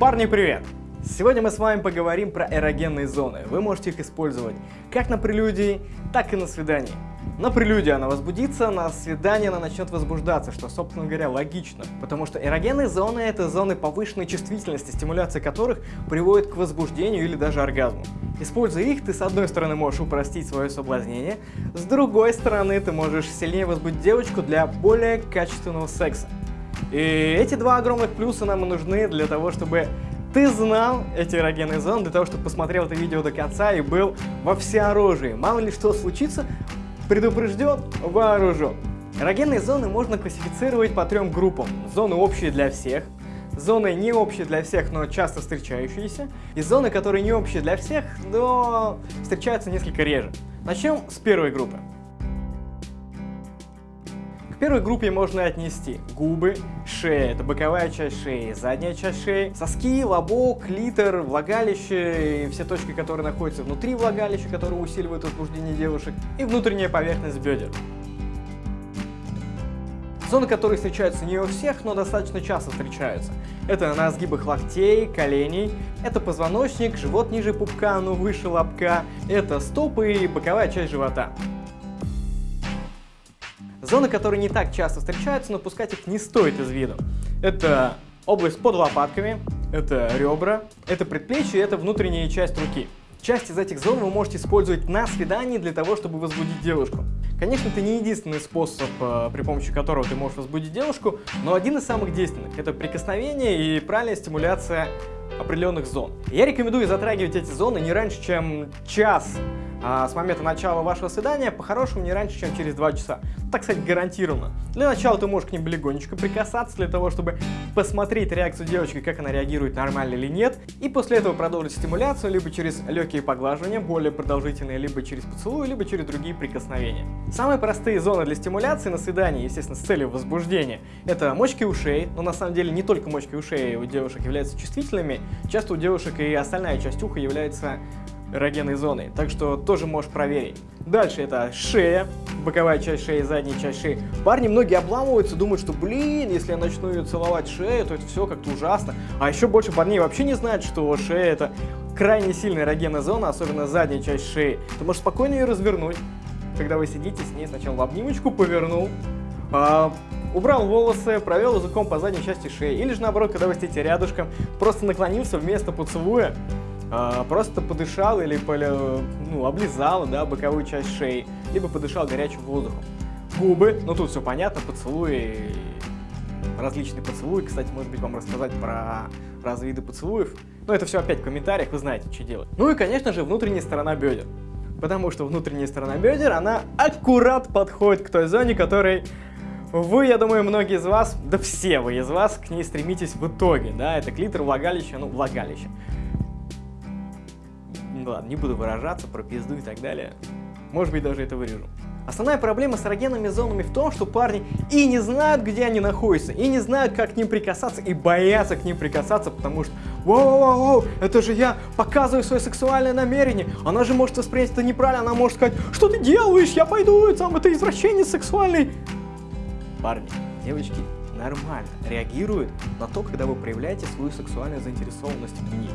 Парни, привет! Сегодня мы с вами поговорим про эрогенные зоны. Вы можете их использовать как на прелюдии, так и на свидании. На прелюдии она возбудится, на свидании она начнет возбуждаться, что, собственно говоря, логично. Потому что эрогенные зоны — это зоны повышенной чувствительности, стимуляция которых приводит к возбуждению или даже оргазму. Используя их, ты с одной стороны можешь упростить свое соблазнение, с другой стороны ты можешь сильнее возбудить девочку для более качественного секса. И эти два огромных плюса нам и нужны для того, чтобы ты знал эти эрогенные зоны, для того, чтобы посмотрел это видео до конца и был во всеоружии. Мало ли что случится, предупрежден, вооружен. Эрогенные зоны можно классифицировать по трем группам. Зоны общие для всех, зоны не общие для всех, но часто встречающиеся, и зоны, которые не общие для всех, но встречаются несколько реже. Начнем с первой группы первой группе можно отнести губы, шея, это боковая часть шеи, задняя часть шеи, соски, лобок, литер, влагалище, и все точки, которые находятся внутри влагалища, которые усиливают возбуждение девушек, и внутренняя поверхность бедер. Зоны, которые встречаются не у всех, но достаточно часто встречаются. Это на сгибах локтей, коленей, это позвоночник, живот ниже пупка, но выше лобка, это стопы и боковая часть живота. Зоны, которые не так часто встречаются, но пускать их не стоит из виду. Это область под лопатками, это ребра, это предплечье, это внутренняя часть руки. Часть из этих зон вы можете использовать на свидании для того, чтобы возбудить девушку. Конечно, это не единственный способ, э, при помощи которого ты можешь возбудить девушку, но один из самых действенных. Это прикосновение и правильная стимуляция определенных зон. Я рекомендую затрагивать эти зоны не раньше, чем час а с момента начала вашего свидания, по-хорошему, не раньше, чем через 2 часа. Так сказать, гарантированно. Для начала ты можешь к ним легонечко прикасаться, для того, чтобы посмотреть реакцию девочки, как она реагирует, нормально или нет. И после этого продолжить стимуляцию, либо через легкие поглаживания, более продолжительные, либо через поцелуй, либо через другие прикосновения. Самые простые зоны для стимуляции на свидании, естественно, с целью возбуждения, это мочки ушей, но на самом деле не только мочки ушей у девушек являются чувствительными, часто у девушек и остальная часть уха является эрогенной зоной, так что тоже можешь проверить. Дальше это шея, боковая часть шеи, задняя часть шеи. Парни многие обламываются, думают, что, блин, если я начну ее целовать шею, то это все как-то ужасно. А еще больше парней вообще не знают, что шея это крайне сильная эрогенная зона, особенно задняя часть шеи. Ты можешь спокойно ее развернуть, когда вы сидите с ней, сначала в обнимочку повернул, а, убрал волосы, провел языком по задней части шеи. Или же наоборот, когда вы сидите рядышком, просто наклонился вместо поцелуя, а, просто подышал или ну, облизал да, боковую часть шеи, либо подышал горячим воздухом. Губы, ну тут все понятно, поцелуи, различные поцелуи. Кстати, может быть, вам рассказать про разные виды поцелуев. Но это все опять в комментариях, вы знаете, что делать. Ну и, конечно же, внутренняя сторона бедер. Потому что внутренняя сторона бедер, она аккурат подходит к той зоне, которой вы, я думаю, многие из вас, да все вы из вас к ней стремитесь в итоге, да, это клитор, влагалище, ну, влагалище ладно, не буду выражаться про пизду и так далее. Может быть, даже это вырежу. Основная проблема с эрогенными зонами в том, что парни и не знают, где они находятся, и не знают, как к ним прикасаться, и боятся к ним прикасаться, потому что «Воу-воу-воу, это же я показываю свое сексуальное намерение, она же может воспринять это неправильно, она может сказать, что ты делаешь, я пойду, там, это извращение сексуальный». Парни, девочки нормально реагируют на то, когда вы проявляете свою сексуальную заинтересованность в ней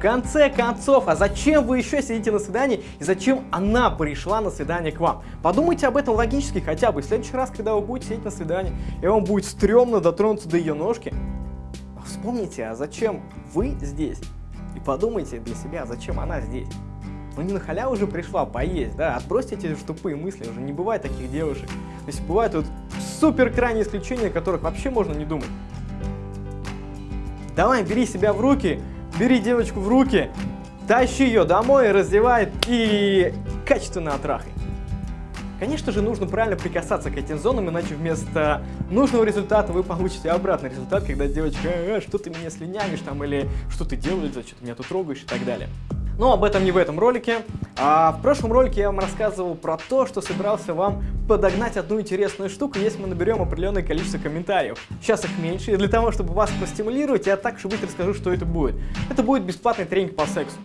конце концов, а зачем вы еще сидите на свидании и зачем она пришла на свидание к вам? Подумайте об этом логически хотя бы. В следующий раз, когда вы будете сидеть на свидании, и вам будет стрёмно дотронуться до ее ножки, вспомните, а зачем вы здесь? И подумайте для себя, зачем она здесь? Ну не на халяву уже пришла поесть, да, отбросьте эти тупые мысли, уже не бывает таких девушек. То есть бывают вот супер крайние исключения, о которых вообще можно не думать. Давай, бери себя в руки, бери девочку в руки, тащи ее домой, раздевай и качественно отрахай. Конечно же, нужно правильно прикасаться к этим зонам, иначе вместо нужного результата вы получите обратный результат, когда девочка, э, что ты меня слюнявишь там, или что ты делаешь, зачем ты меня тут трогаешь и так далее. Но об этом не в этом ролике. А в прошлом ролике я вам рассказывал про то, что собирался вам подогнать одну интересную штуку, если мы наберем определенное количество комментариев. Сейчас их меньше, и для того, чтобы вас простимулировать, я так, чтобы расскажу, что это будет. Это будет бесплатный тренинг по сексу.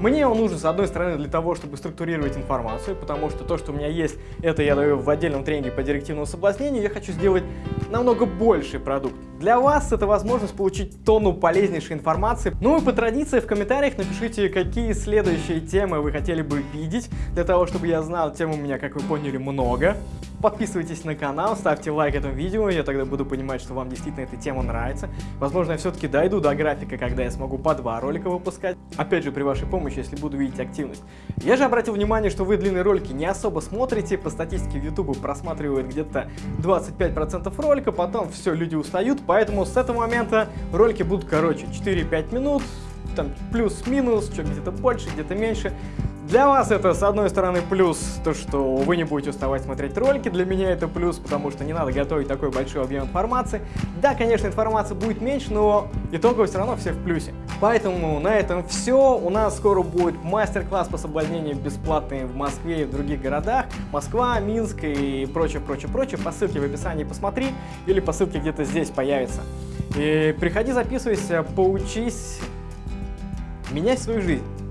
Мне он нужен, с одной стороны, для того, чтобы структурировать информацию, потому что то, что у меня есть, это я даю в отдельном тренинге по директивному соблазнению, я хочу сделать намного больший продукт. Для вас это возможность получить тонну полезнейшей информации. Ну и по традиции в комментариях напишите, какие следующие темы вы хотели бы видеть, для того, чтобы я знал, тем у меня, как вы поняли, много. Подписывайтесь на канал, ставьте лайк этому видео, я тогда буду понимать, что вам действительно эта тема нравится. Возможно, я все-таки дойду до графика, когда я смогу по два ролика выпускать. Опять же, при вашей помощи, если буду видеть активность. Я же обратил внимание, что вы длинные ролики не особо смотрите. По статистике в YouTube просматривают где-то 25% ролика, потом все, люди устают. Поэтому с этого момента ролики будут короче, 4-5 минут, там плюс-минус, что где-то больше, где-то меньше. Для вас это, с одной стороны, плюс, то, что вы не будете уставать смотреть ролики. Для меня это плюс, потому что не надо готовить такой большой объем информации. Да, конечно, информации будет меньше, но итогово все равно все в плюсе. Поэтому на этом все. У нас скоро будет мастер-класс по соблазнению бесплатный в Москве и в других городах. Москва, Минск и прочее, прочее, прочее. По ссылке в описании посмотри или по ссылке где-то здесь появится. И приходи, записывайся, поучись менять свою жизнь.